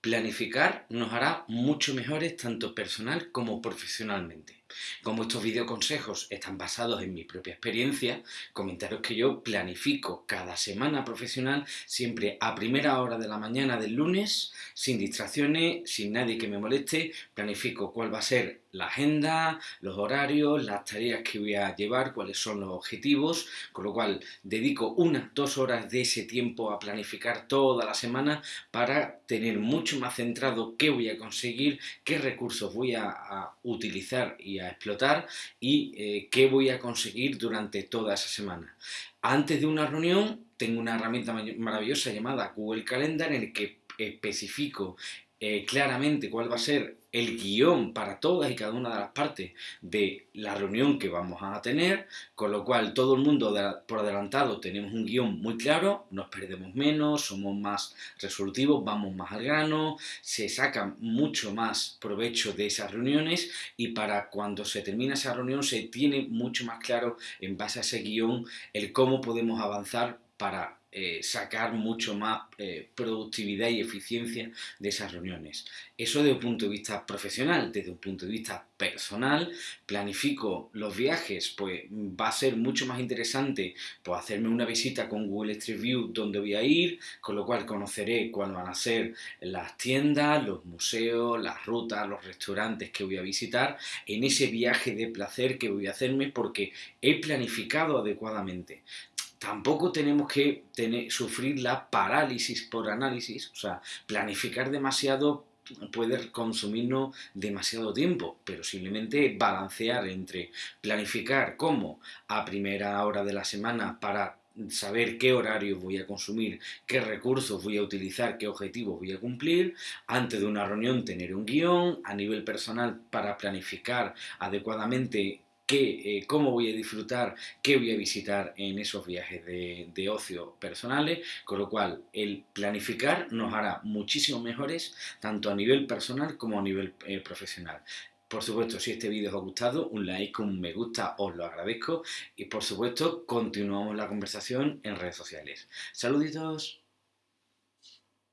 Planificar nos hará mucho mejores tanto personal como profesionalmente. Como estos videoconsejos están basados en mi propia experiencia, comentaros que yo planifico cada semana profesional siempre a primera hora de la mañana del lunes, sin distracciones, sin nadie que me moleste, planifico cuál va a ser la agenda, los horarios, las tareas que voy a llevar, cuáles son los objetivos, con lo cual dedico unas dos horas de ese tiempo a planificar toda la semana para tener mucho más centrado qué voy a conseguir, qué recursos voy a, utilizar y a explotar y eh, qué voy a conseguir durante toda esa semana. Antes de una reunión tengo una herramienta maravillosa llamada Google Calendar en el que especifico eh, claramente cuál va a ser el guion para todas y cada una de las partes de la reunión que vamos a tener, con lo cual todo el mundo por adelantado tenemos un guion muy claro, nos perdemos menos, somos más resolutivos, vamos más al grano, se saca mucho más provecho de esas reuniones y para cuando se termina esa reunión se tiene mucho más claro en base a ese guion el cómo podemos avanzar para eh, sacar mucho más eh, productividad y eficiencia de esas reuniones. Eso desde un punto de vista profesional, desde un punto de vista personal, planifico los viajes, pues va a ser mucho más interesante pues, hacerme una visita con Google Street View donde voy a ir, con lo cual conoceré cuáles van a ser las tiendas, los museos, las rutas, los restaurantes que voy a visitar en ese viaje de placer que voy a hacerme porque he planificado adecuadamente tampoco tenemos que tener, sufrir la parálisis por análisis, o sea, planificar demasiado puede consumirnos demasiado tiempo, pero simplemente balancear entre planificar cómo a primera hora de la semana para saber qué horario voy a consumir, qué recursos voy a utilizar, qué objetivos voy a cumplir, antes de una reunión tener un guion, a nivel personal para planificar adecuadamente qué, eh, cómo voy a disfrutar, qué voy a visitar en esos viajes de, ocio personales, con lo cual el planificar nos hará muchísimo mejores tanto a nivel personal como a nivel eh, profesional. Por supuesto, si este vídeo os ha gustado, un like, un me gusta, os lo agradezco. Y por supuesto, continuamos la conversación en redes sociales. ¡Saluditos!